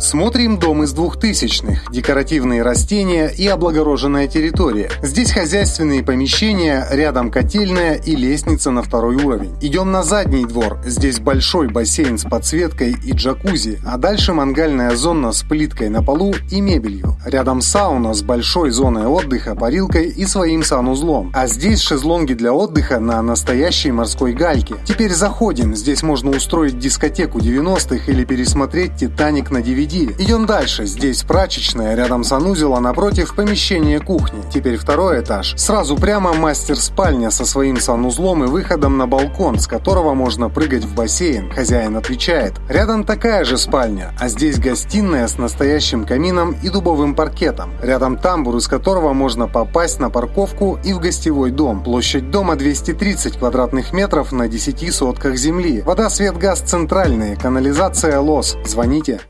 Смотрим дом из двухтысячных, декоративные растения и облагороженная территория. Здесь хозяйственные помещения, рядом котельная и лестница на второй уровень. Идем на задний двор. Здесь большой бассейн с подсветкой и джакузи, а дальше мангальная зона с плиткой на полу и мебелью. Рядом сауна с большой зоной отдыха, парилкой и своим санузлом. А здесь шезлонги для отдыха на настоящей морской гальке. Теперь заходим. Здесь можно устроить дискотеку 90-х или пересмотреть «Титаник» на DVD DVD. Идем дальше. Здесь прачечная, рядом санузел, а напротив помещение кухни. Теперь второй этаж. Сразу прямо мастер-спальня со своим санузлом и выходом на балкон, с которого можно прыгать в бассейн. Хозяин отвечает. Рядом такая же спальня, а здесь гостиная с настоящим камином и дубовым паркетом. Рядом тамбур, из которого можно попасть на парковку и в гостевой дом. Площадь дома 230 квадратных метров на 10 сотках земли. Вода, свет, газ центральные, канализация ЛОС. Звоните.